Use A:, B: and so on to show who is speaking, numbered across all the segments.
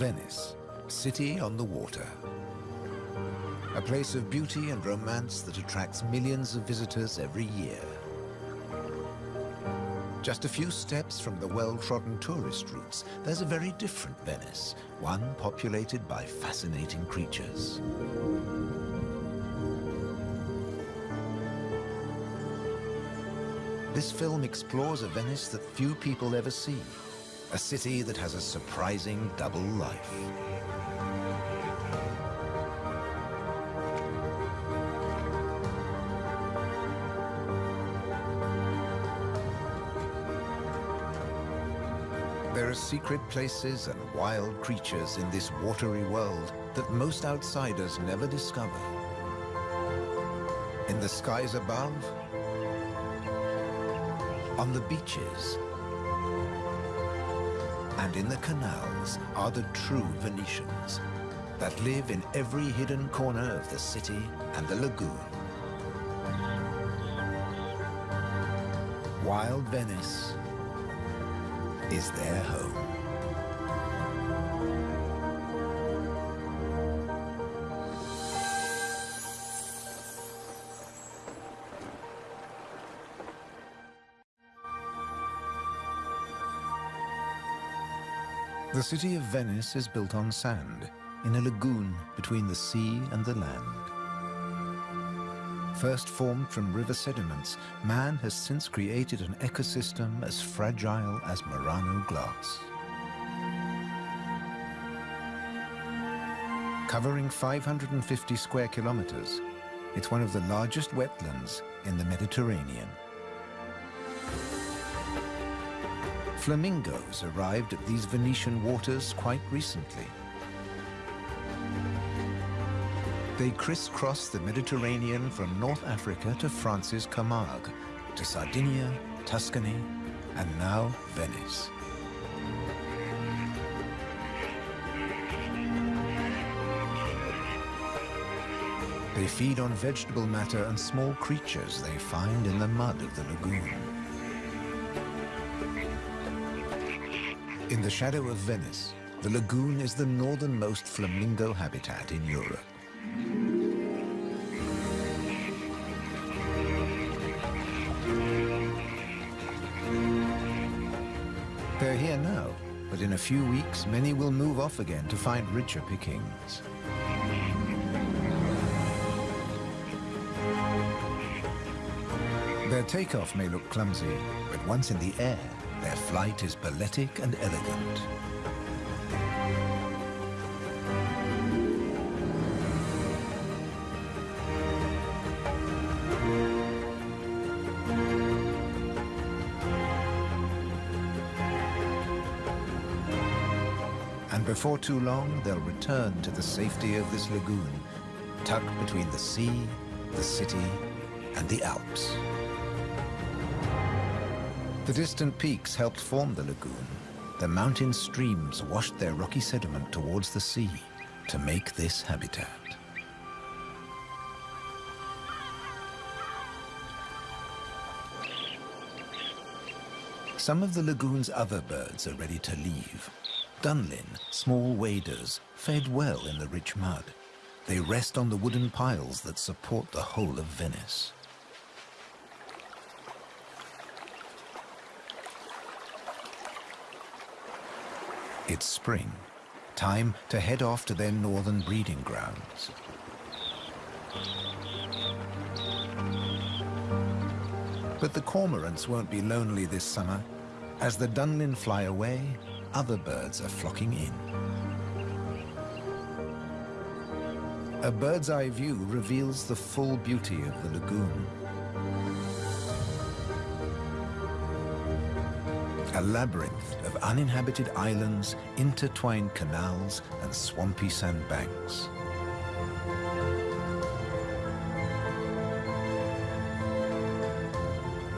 A: Venice, city on the water. A place of beauty and romance that attracts millions of visitors every year. Just a few steps from the well-trodden tourist routes, there's a very different Venice, one populated by fascinating creatures. This film explores a Venice that few people ever see, a city that has a surprising double life. There are secret places and wild creatures in this watery world that most outsiders never discover. In the skies above, on the beaches, and in the canals are the true Venetians that live in every hidden corner of the city and the lagoon. Wild Venice is their home. The city of Venice is built on sand, in a lagoon between the sea and the land. First formed from river sediments, man has since created an ecosystem as fragile as Murano glass. Covering 550 square kilometers, it's one of the largest wetlands in the Mediterranean. Flamingos arrived at these Venetian waters quite recently. They crisscross the Mediterranean from North Africa to France's Camargue, to Sardinia, Tuscany, and now Venice. They feed on vegetable matter and small creatures they find in the mud of the lagoon. In the shadow of Venice, the lagoon is the northernmost flamingo habitat in Europe. They're here now, but in a few weeks, many will move off again to find richer pickings. Their takeoff may look clumsy, but once in the air, their flight is balletic and elegant. And before too long, they'll return to the safety of this lagoon, tucked between the sea, the city, and the Alps. The distant peaks helped form the lagoon. The mountain streams washed their rocky sediment towards the sea to make this habitat. Some of the lagoon's other birds are ready to leave. Dunlin, small waders, fed well in the rich mud. They rest on the wooden piles that support the whole of Venice. It's spring, time to head off to their northern breeding grounds. But the cormorants won't be lonely this summer. As the Dunlin fly away, other birds are flocking in. A bird's eye view reveals the full beauty of the lagoon. A labyrinth of uninhabited islands, intertwined canals, and swampy sandbanks.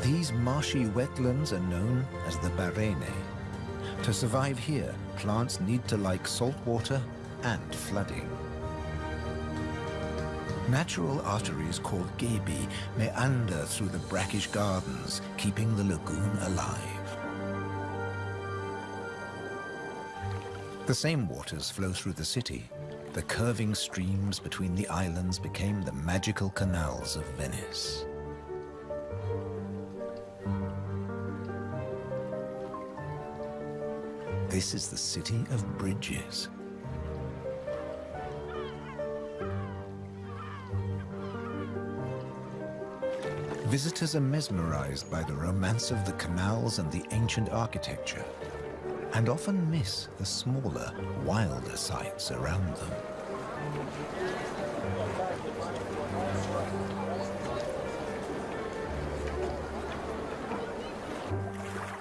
A: These marshy wetlands are known as the Barene. To survive here, plants need to like salt water and flooding. Natural arteries called ghebi meander through the brackish gardens, keeping the lagoon alive. The same waters flow through the city. The curving streams between the islands became the magical canals of Venice. This is the city of bridges. Visitors are mesmerized by the romance of the canals and the ancient architecture, and often miss the smaller, wilder sights around them.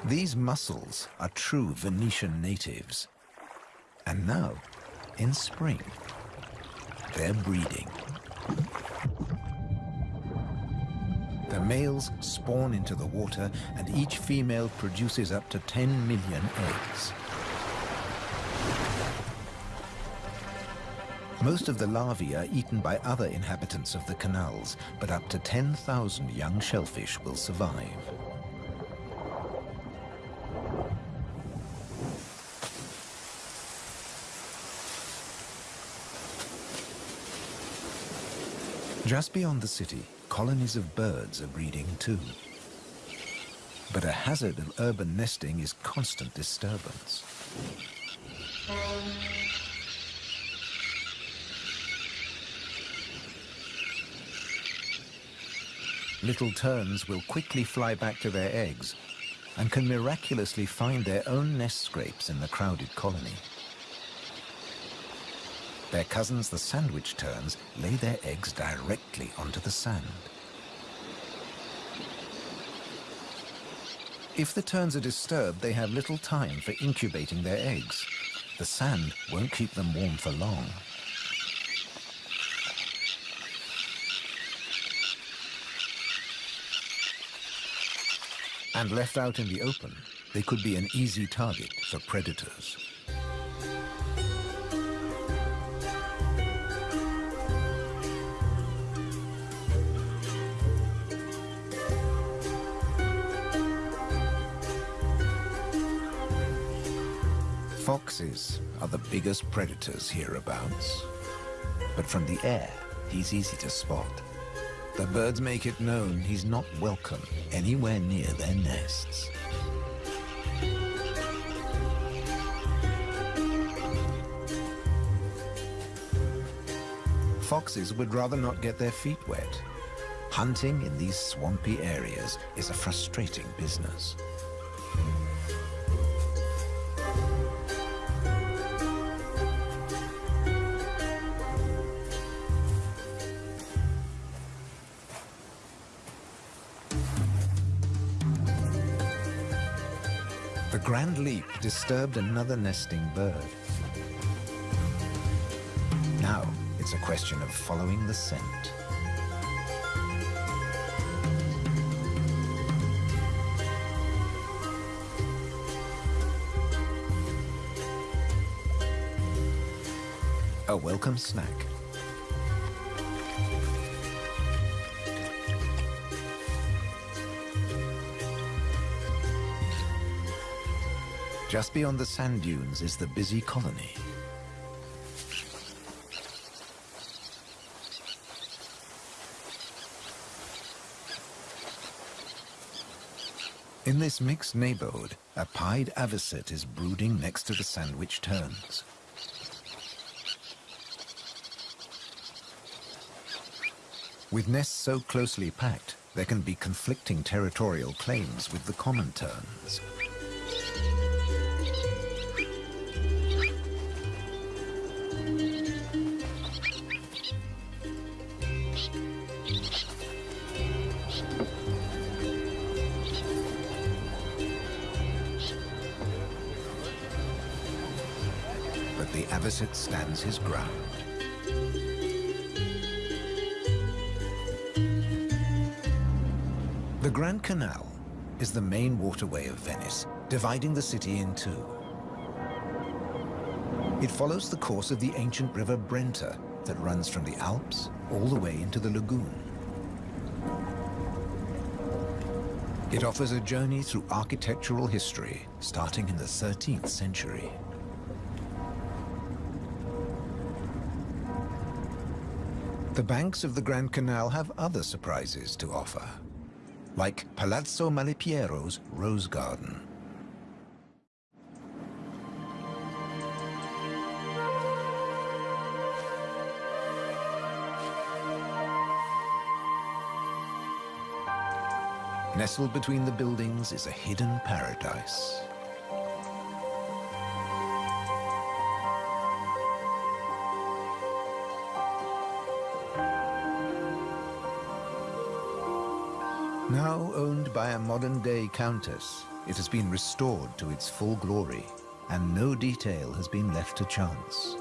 A: These mussels are true Venetian natives. And now, in spring, they're breeding. Males spawn into the water and each female produces up to 10 million eggs. Most of the larvae are eaten by other inhabitants of the canals, but up to 10,000 young shellfish will survive. Just beyond the city, colonies of birds are breeding too. But a hazard of urban nesting is constant disturbance. Little terns will quickly fly back to their eggs and can miraculously find their own nest scrapes in the crowded colony. Their cousins, the sandwich terns, lay their eggs directly onto the sand. If the terns are disturbed, they have little time for incubating their eggs. The sand won't keep them warm for long. And left out in the open, they could be an easy target for predators. Foxes are the biggest predators hereabouts. But from the air, he's easy to spot. The birds make it known he's not welcome anywhere near their nests. Foxes would rather not get their feet wet. Hunting in these swampy areas is a frustrating business. Grand leap disturbed another nesting bird. Now, it's a question of following the scent. A welcome snack. Just beyond the sand dunes is the busy colony. In this mixed neighborhood, a pied avocet is brooding next to the sandwich terns. With nests so closely packed, there can be conflicting territorial claims with the common terns. Avocet stands his ground. The Grand Canal is the main waterway of Venice, dividing the city in two. It follows the course of the ancient river Brenta that runs from the Alps all the way into the lagoon. It offers a journey through architectural history, starting in the 13th century. The banks of the Grand Canal have other surprises to offer, like Palazzo Malipiero's Rose Garden. Nestled between the buildings is a hidden paradise. Now owned by a modern-day countess, it has been restored to its full glory, and no detail has been left to chance.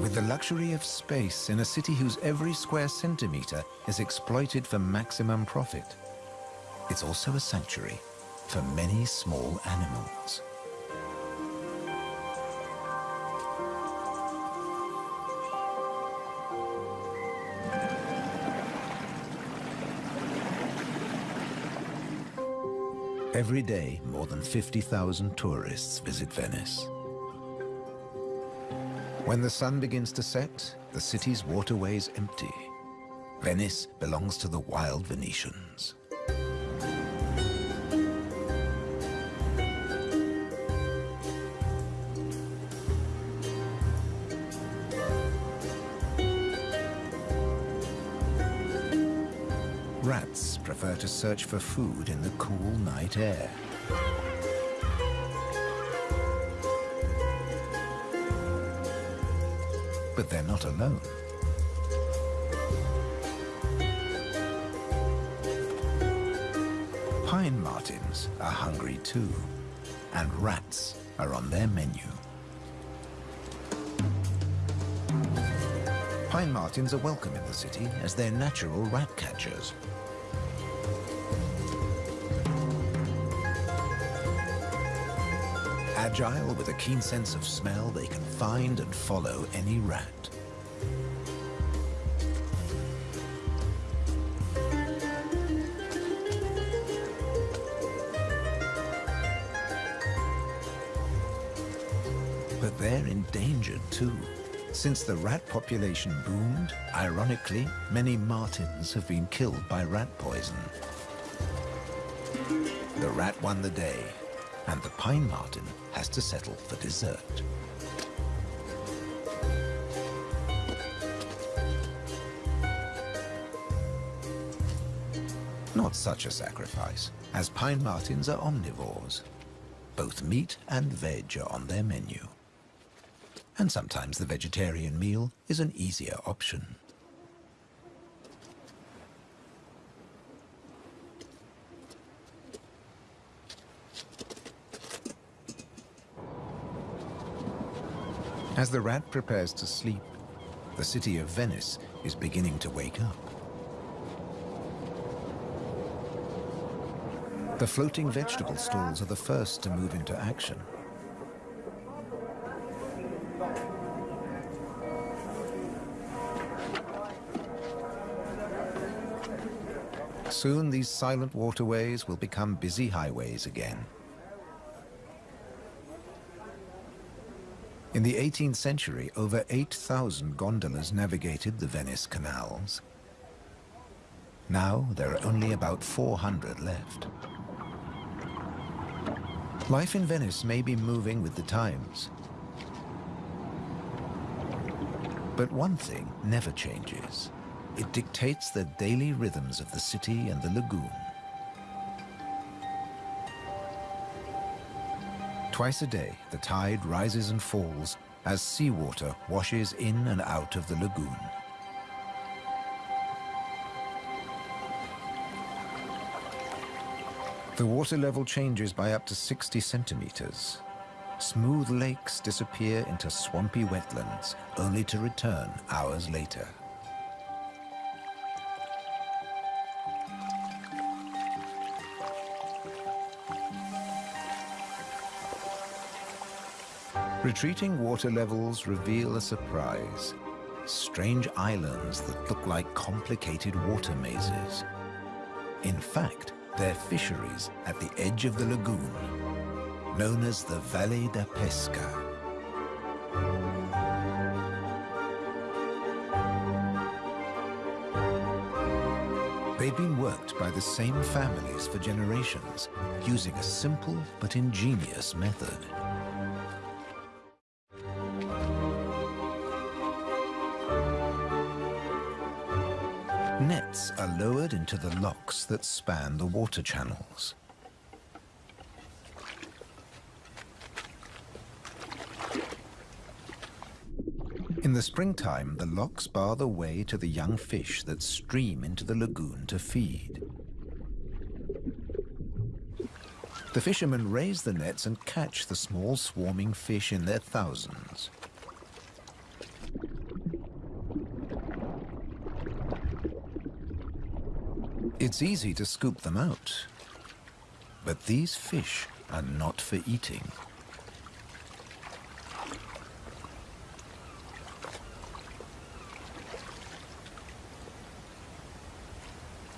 A: With the luxury of space in a city whose every square centimeter is exploited for maximum profit, it's also a sanctuary for many small animals. Every day, more than 50,000 tourists visit Venice. When the sun begins to set, the city's waterways empty. Venice belongs to the wild Venetians. Rats prefer to search for food in the cool night air. They're not alone. Pine martens are hungry too, and rats are on their menu. Pine martens are welcome in the city as they're natural rat catchers. Agile with a keen sense of smell, they can find and follow any rat. Endangered too. Since the rat population boomed, ironically, many martens have been killed by rat poison. The rat won the day, and the pine marten has to settle for dessert. Not such a sacrifice, as pine martens are omnivores. Both meat and veg are on their menu. And sometimes the vegetarian meal is an easier option. As the rat prepares to sleep, the city of Venice is beginning to wake up. The floating vegetable stalls are the first to move into action. Soon these silent waterways will become busy highways again. In the 18th century, over 8,000 gondolas navigated the Venice canals. Now, there are only about 400 left. Life in Venice may be moving with the times. But one thing never changes. It dictates the daily rhythms of the city and the lagoon. Twice a day, the tide rises and falls as seawater washes in and out of the lagoon. The water level changes by up to 60 centimeters. Smooth lakes disappear into swampy wetlands, only to return hours later. Retreating water levels reveal a surprise. Strange islands that look like complicated water mazes. In fact, they're fisheries at the edge of the lagoon. known as the Valle da Pesca. They've been worked by the same families for generations, using a simple but ingenious method. Lowered into the locks that span the water channels. In the springtime, the locks bar the way to the young fish that stream into the lagoon to feed. The fishermen raise the nets and catch the small swarming fish in their thousands. It's easy to scoop them out, but these fish are not for eating.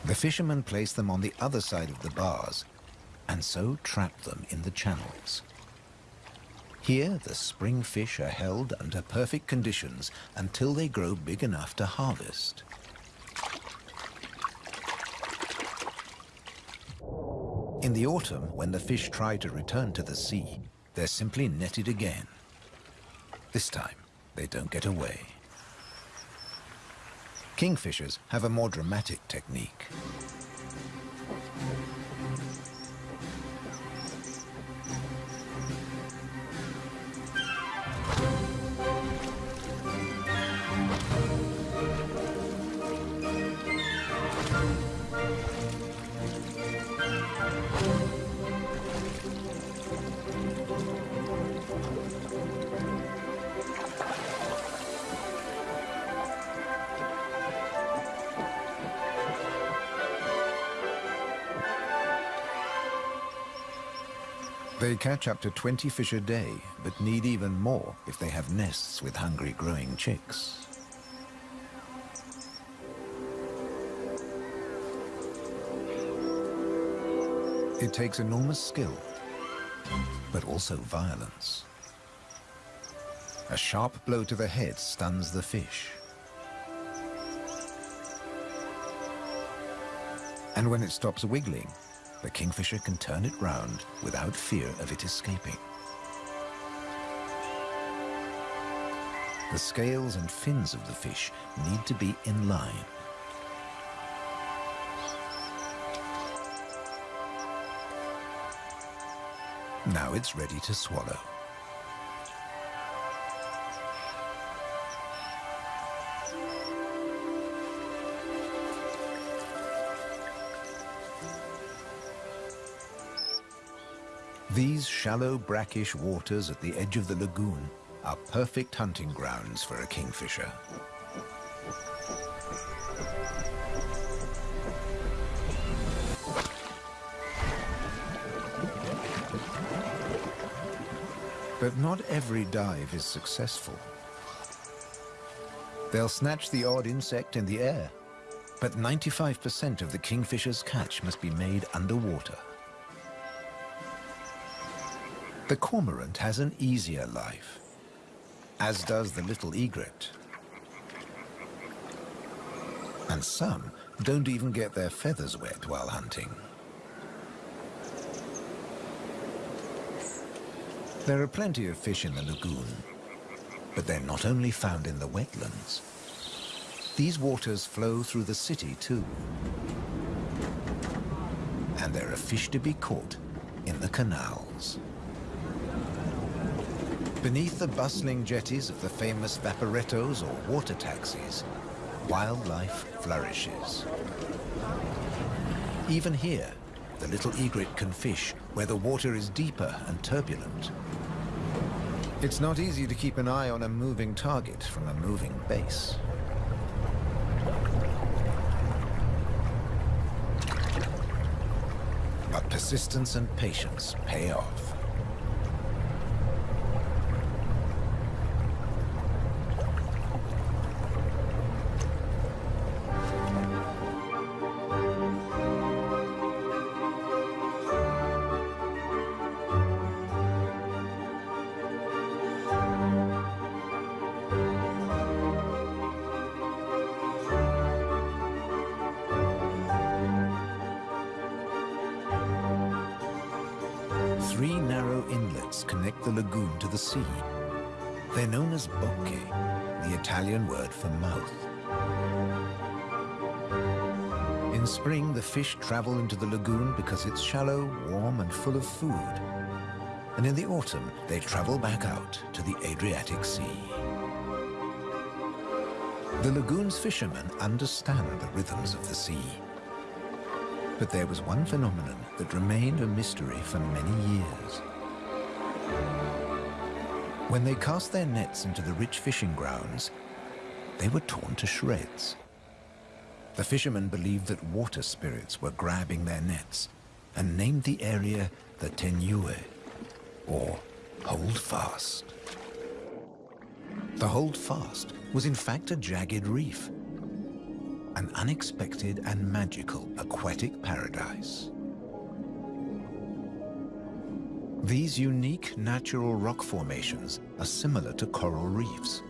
A: The fishermen place them on the other side of the bars and so trap them in the channels. Here, the spring fish are held under perfect conditions until they grow big enough to harvest. In the autumn, when the fish try to return to the sea, they're simply netted again. This time, they don't get away. Kingfishers have a more dramatic technique. Catch up to 20 fish a day, but need even more if they have nests with hungry growing chicks. It takes enormous skill, but also violence. A sharp blow to the head stuns the fish. And when it stops wiggling, the kingfisher can turn it round without fear of it escaping. The scales and fins of the fish need to be in line. Now it's ready to swallow. These shallow, brackish waters at the edge of the lagoon are perfect hunting grounds for a kingfisher. But not every dive is successful. They'll snatch the odd insect in the air, but 95% of the kingfisher's catch must be made underwater. The cormorant has an easier life, as does the little egret. And some don't even get their feathers wet while hunting. There are plenty of fish in the lagoon, but they're not only found in the wetlands. These waters flow through the city too. And there are fish to be caught in the canals. Beneath the bustling jetties of the famous vaporettos or water taxis, wildlife flourishes. Even here, the little egret can fish where the water is deeper and turbulent. It's not easy to keep an eye on a moving target from a moving base. But persistence and patience pay off. Italian word for mouth. In spring, the fish travel into the lagoon because it's shallow, warm, and full of food. And in the autumn, they travel back out to the Adriatic Sea. The lagoon's fishermen understand the rhythms of the sea. But there was one phenomenon that remained a mystery for many years. When they cast their nets into the rich fishing grounds, they were torn to shreds. The fishermen believed that water spirits were grabbing their nets and named the area the Tegnue, or Hold Fast. The Hold Fast was in fact a jagged reef, an unexpected and magical aquatic paradise. These unique natural rock formations are similar to coral reefs.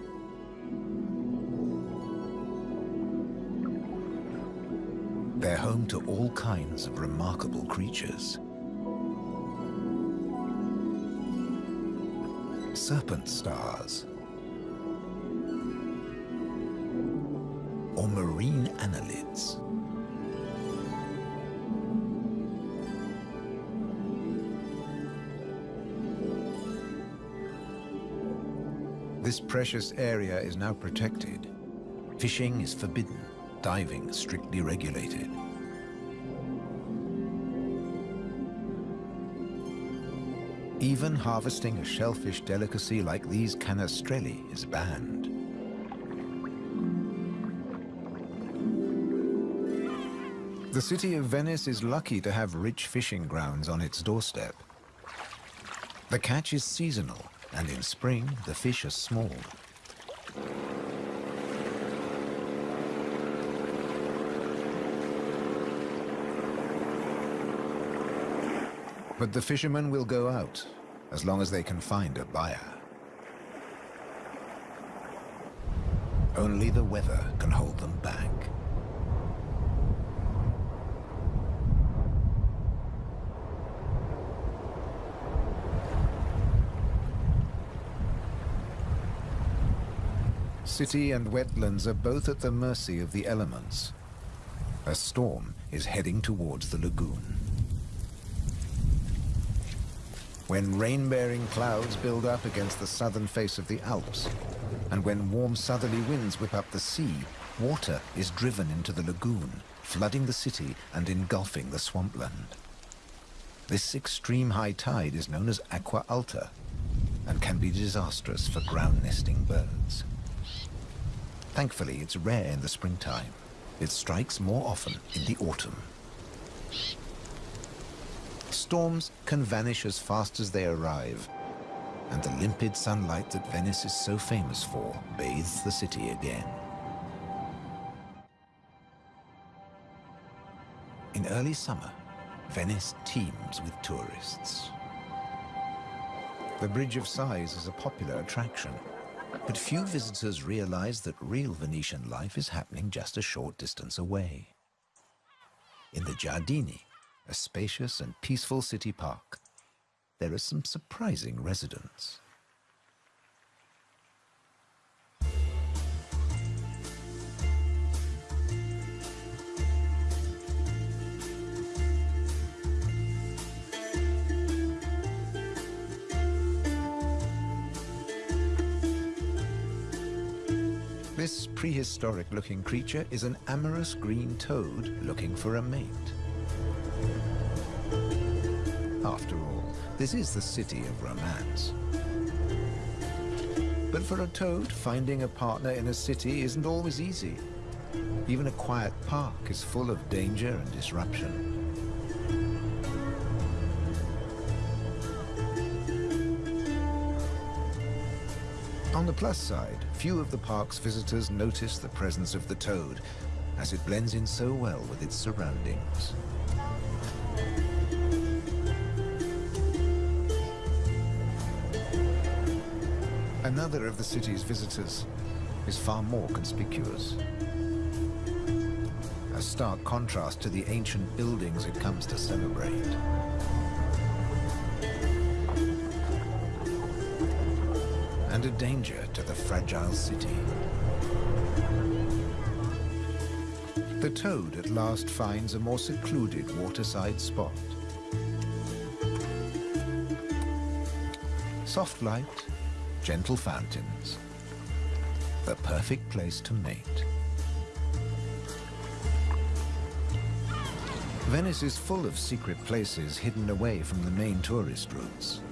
A: They're home to all kinds of remarkable creatures. Serpent stars, or marine annelids. This precious area is now protected. Fishing is forbidden diving strictly regulated. Even harvesting a shellfish delicacy like these canestrelli is banned. The city of Venice is lucky to have rich fishing grounds on its doorstep. The catch is seasonal, and in spring the fish are small. But the fishermen will go out, as long as they can find a buyer. Only the weather can hold them back. City and wetlands are both at the mercy of the elements. A storm is heading towards the lagoon. when rain-bearing clouds build up against the southern face of the Alps, and when warm southerly winds whip up the sea, water is driven into the lagoon, flooding the city and engulfing the swampland. This extreme high tide is known as acqua alta and can be disastrous for ground-nesting birds. Thankfully, it's rare in the springtime. It strikes more often in the autumn. Storms can vanish as fast as they arrive, and the limpid sunlight that Venice is so famous for bathes the city again. In early summer, Venice teems with tourists. The Bridge of Sighs is a popular attraction, but few visitors realize that real Venetian life is happening just a short distance away. In the Giardini, a spacious and peaceful city park, there are some surprising residents. This prehistoric-looking creature is an amorous green toad looking for a mate. After all, this is the city of romance. But for a toad, finding a partner in a city isn't always easy. Even a quiet park is full of danger and disruption. On the plus side, few of the park's visitors notice the presence of the toad, as it blends in so well with its surroundings. Another of the city's visitors is far more conspicuous. A stark contrast to the ancient buildings it comes to celebrate. A danger to the fragile city. The toad at last finds a more secluded waterside spot. Soft light, gentle fountains, the perfect place to mate. Venice is full of secret places hidden away from the main tourist routes.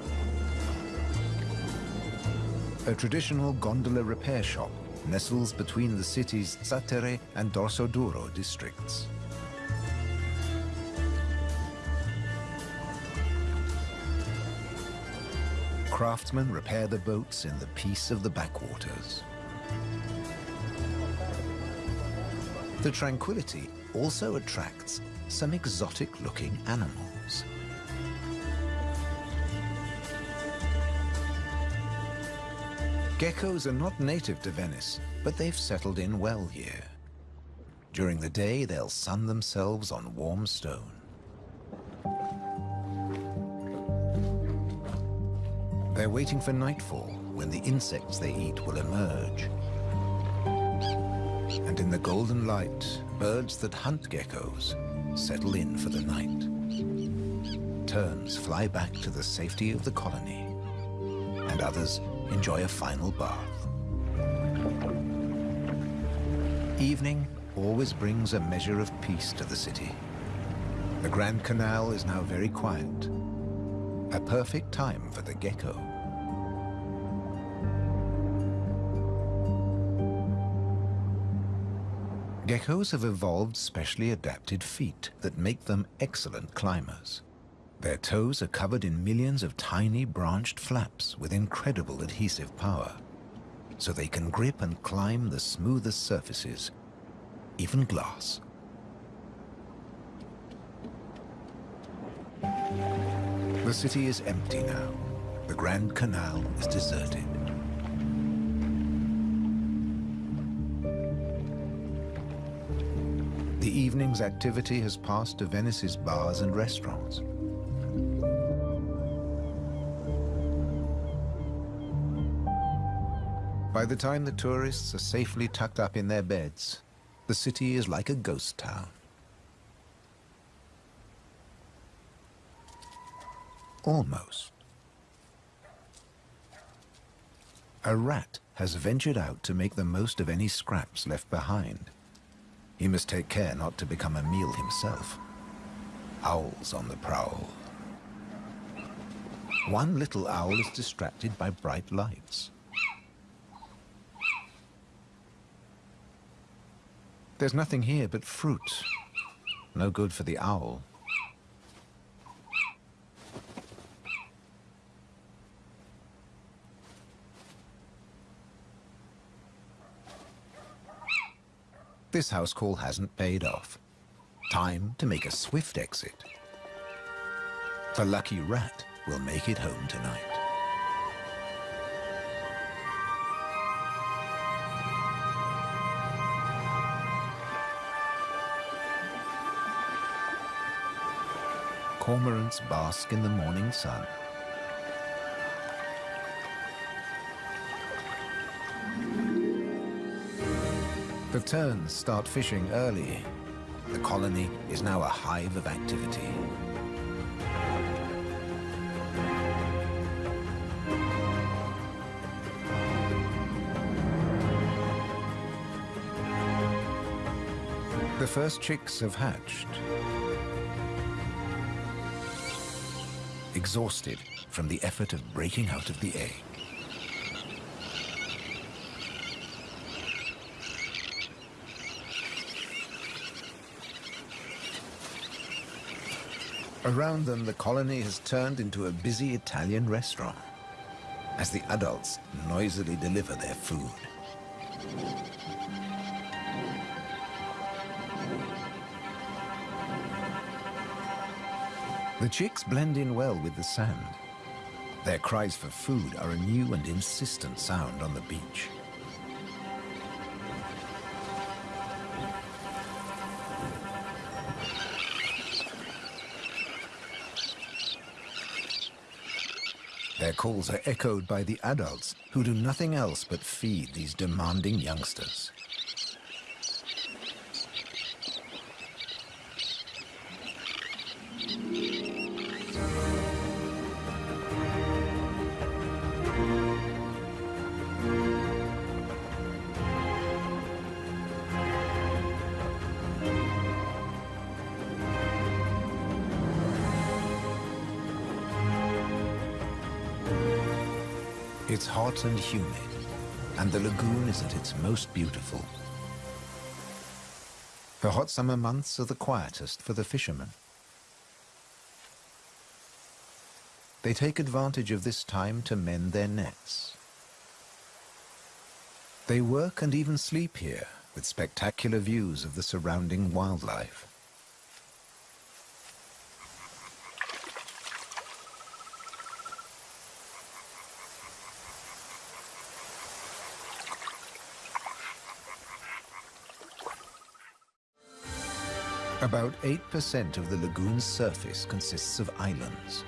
A: A traditional gondola repair shop nestles between the city's Zattere and Dorsoduro districts. Craftsmen repair the boats in the peace of the backwaters. The tranquility also attracts some exotic-looking animals. Geckos are not native to Venice, but they've settled in well here. During the day, they'll sun themselves on warm stone. They're waiting for nightfall, when the insects they eat will emerge. And in the golden light, birds that hunt geckos settle in for the night. Terns fly back to the safety of the colony, and others enjoy a final bath. Evening always brings a measure of peace to the city. The Grand Canal is now very quiet, a perfect time for the gecko. Geckos have evolved specially adapted feet that make them excellent climbers. Their toes are covered in millions of tiny branched flaps with incredible adhesive power, so they can grip and climb the smoothest surfaces, even glass. The city is empty now. The Grand Canal is deserted. The evening's activity has passed to Venice's bars and restaurants. By the time the tourists are safely tucked up in their beds, the city is like a ghost town. Almost. A rat has ventured out to make the most of any scraps left behind. He must take care not to become a meal himself. Owls on the prowl. One little owl is distracted by bright lights. There's nothing here but fruit. No good for the owl. This house call hasn't paid off. Time to make a swift exit. The lucky rat will make it home tonight. Cormorants bask in the morning sun. The terns start fishing early. The colony is now a hive of activity. The first chicks have hatched. Exhausted from the effort of breaking out of the egg. Around them, the colony has turned into a busy Italian restaurant as the adults noisily deliver their food. The chicks blend in well with the sand. Their cries for food are a new and insistent sound on the beach. Their calls are echoed by the adults, who do nothing else but feed these demanding youngsters. Hot and humid, and the lagoon is at its most beautiful. The hot summer months are the quietest for the fishermen. They take advantage of this time to mend their nets. They work and even sleep here, with spectacular views of the surrounding wildlife. About 8% of the lagoon's surface consists of islands.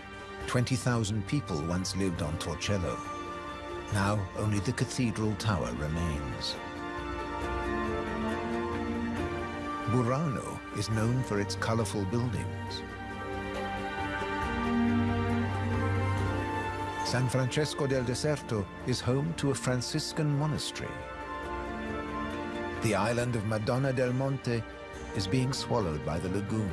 A: 20,000 people once lived on Torcello. Now only the cathedral tower remains. Burano is known for its colorful buildings. San Francesco del Deserto is home to a Franciscan monastery. The island of Madonna del Monte is being swallowed by the lagoon.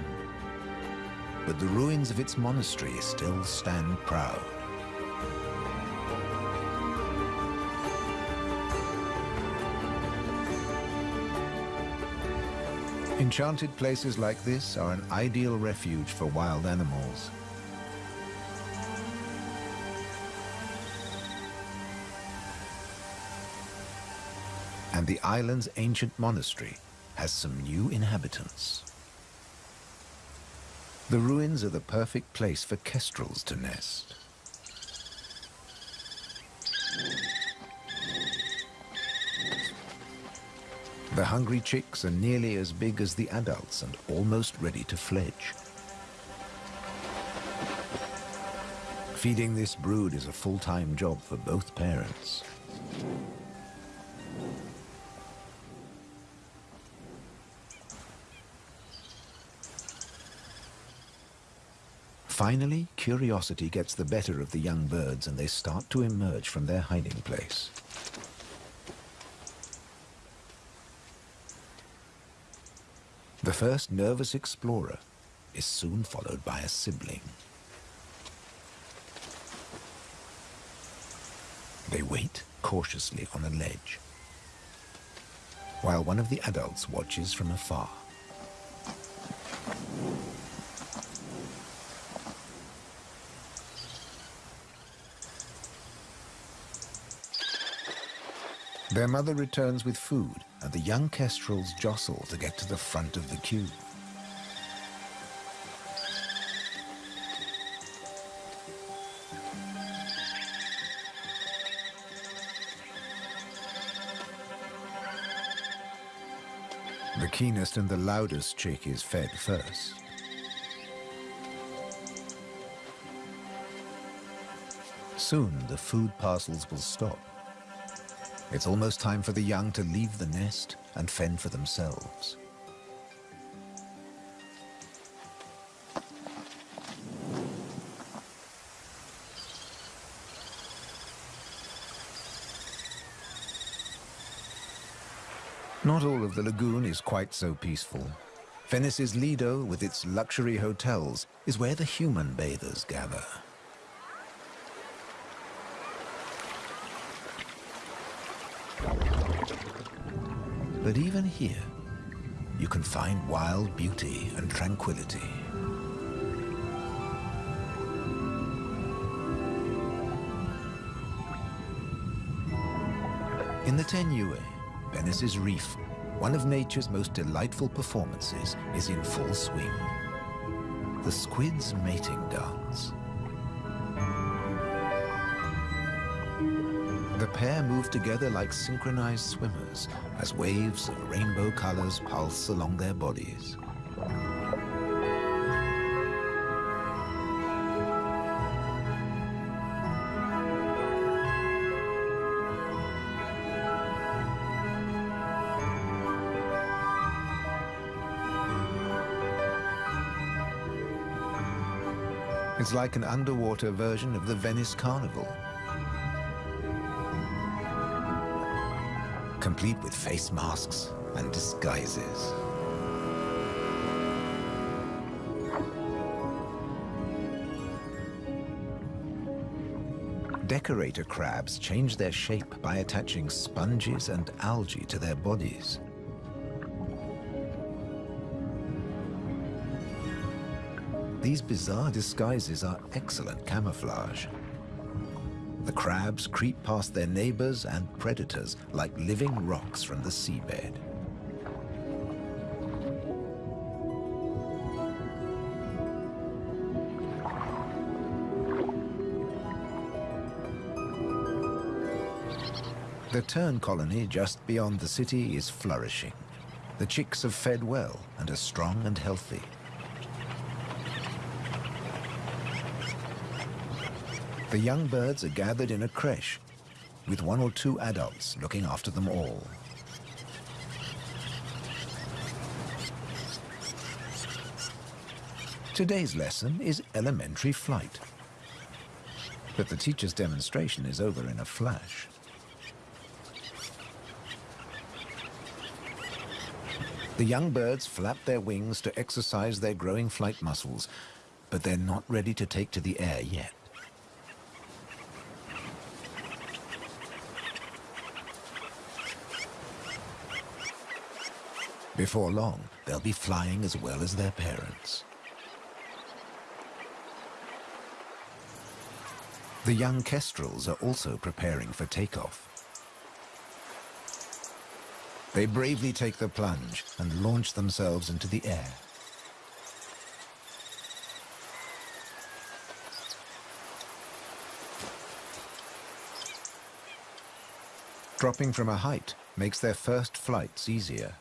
A: But the ruins of its monastery still stand proud. Enchanted places like this are an ideal refuge for wild animals. And the island's ancient monastery has some new inhabitants. The ruins are the perfect place for kestrels to nest. The hungry chicks are nearly as big as the adults and almost ready to fledge. Feeding this brood is a full-time job for both parents. Finally, curiosity gets the better of the young birds and they start to emerge from their hiding place. The first nervous explorer is soon followed by a sibling. They wait cautiously on a ledge, while one of the adults watches from afar. Their mother returns with food, and the young kestrels jostle to get to the front of the queue. The keenest and the loudest chick is fed first. Soon the food parcels will stop. It's almost time for the young to leave the nest and fend for themselves. Not all of the lagoon is quite so peaceful. Venice's Lido, with its luxury hotels, is where the human bathers gather. But even here, you can find wild beauty and tranquility. In the Tegnue, Venice's reef, one of nature's most delightful performances is in full swing. The squid's mating dance. pair move together like synchronized swimmers as waves of rainbow colors pulse along their bodies. It's like an underwater version of the Venice Carnival, Complete with face masks and disguises. Decorator crabs change their shape by attaching sponges and algae to their bodies. These bizarre disguises are excellent camouflage. The crabs creep past their neighbors and predators like living rocks from the seabed. The tern colony just beyond the city is flourishing. The chicks have fed well and are strong and healthy. The young birds are gathered in a creche, with one or two adults looking after them all. Today's lesson is elementary flight. But the teacher's demonstration is over in a flash. The young birds flap their wings to exercise their growing flight muscles, but they're not ready to take to the air yet. Before long, they'll be flying as well as their parents. The young kestrels are also preparing for takeoff. They bravely take the plunge and launch themselves into the air. Dropping from a height makes their first flights easier.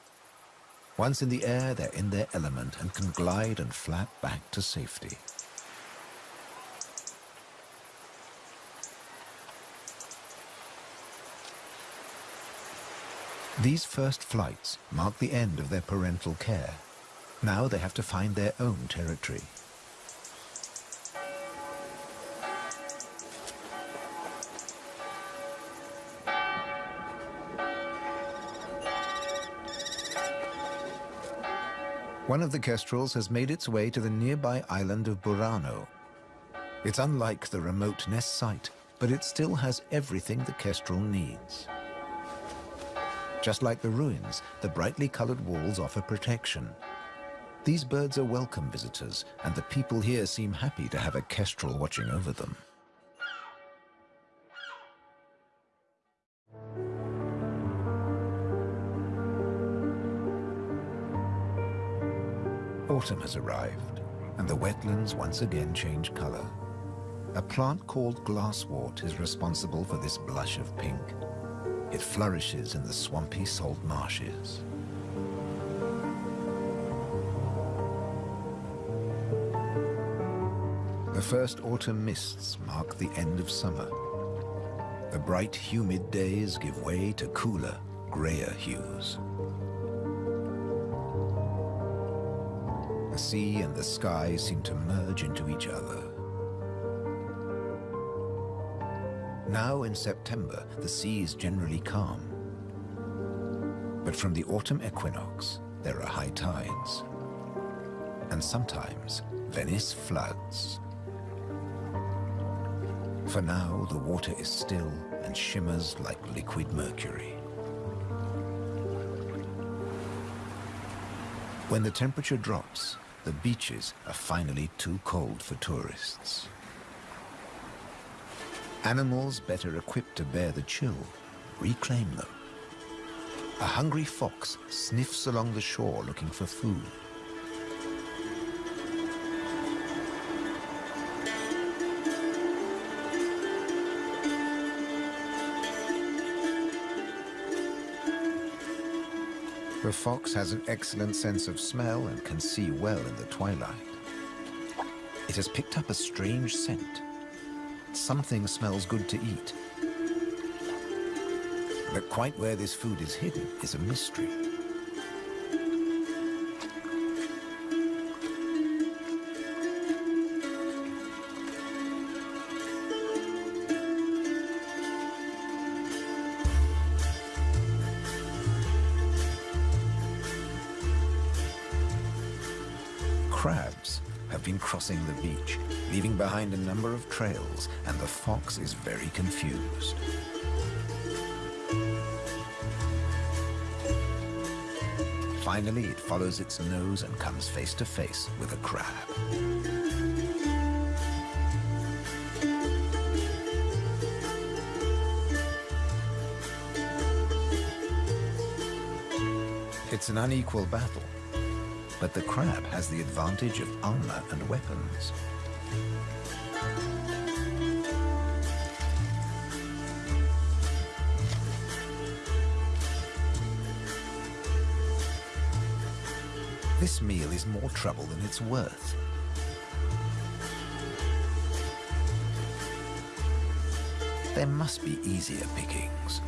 A: Once in the air, they're in their element and can glide and flap back to safety. These first flights mark the end of their parental care. Now they have to find their own territory. One of the kestrels has made its way to the nearby island of Burano. It's unlike the remote nest site, but it still has everything the kestrel needs. Just like the ruins, the brightly colored walls offer protection. These birds are welcome visitors, and the people here seem happy to have a kestrel watching over them. Autumn has arrived, and the wetlands once again change color. A plant called glasswort is responsible for this blush of pink. It flourishes in the swampy salt marshes. The first autumn mists mark the end of summer. The bright, humid days give way to cooler, grayer hues. Sea and the sky seem to merge into each other. Now in September, the sea is generally calm. But from the autumn equinox, there are high tides. And sometimes, Venice floods. For now, the water is still and shimmers like liquid mercury. When the temperature drops, the beaches are finally too cold for tourists. Animals better equipped to bear the chill reclaim them. A hungry fox sniffs along the shore looking for food. The fox has an excellent sense of smell and can see well in the twilight. It has picked up a strange scent something smells good to eat. But quite where this food is hidden is a mystery. Number of trails, and the fox is very confused. Finally, it follows its nose and comes face to face with a crab. It's an unequal battle, but the crab has the advantage of armor and weapons. This meal is more trouble than it's worth. There must be easier pickings.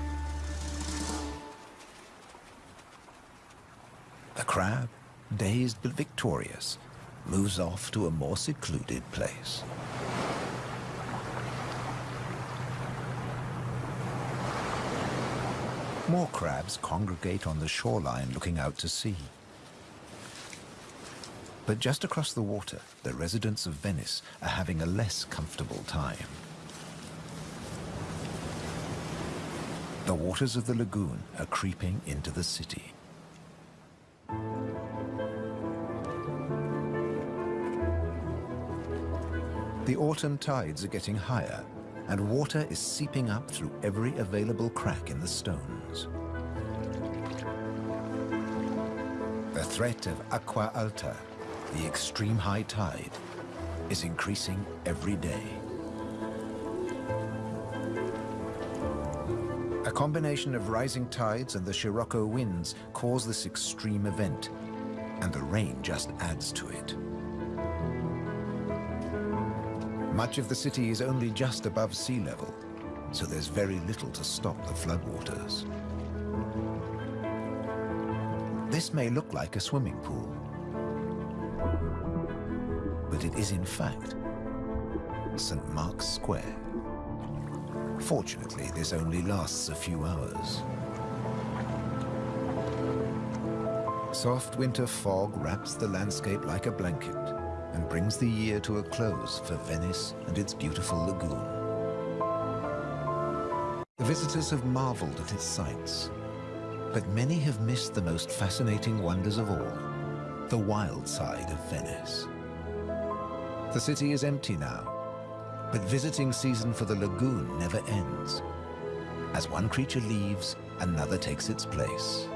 A: The crab, dazed but victorious, moves off to a more secluded place. More crabs congregate on the shoreline looking out to sea. But just across the water, the residents of Venice are having a less comfortable time. The waters of the lagoon are creeping into the city. The autumn tides are getting higher, and water is seeping up through every available crack in the stones. The threat of acqua alta the extreme high tide is increasing every day. A combination of rising tides and the Scirocco winds cause this extreme event, and the rain just adds to it. Much of the city is only just above sea level, so there's very little to stop the floodwaters. This may look like a swimming pool, but it is in fact St. Mark's Square. Fortunately, this only lasts a few hours. Soft winter fog wraps the landscape like a blanket brings the year to a close for Venice and its beautiful lagoon. The visitors have marveled at its sights, but many have missed the most fascinating wonders of all, the wild side of Venice. The city is empty now, but visiting season for the lagoon never ends. As one creature leaves, another takes its place.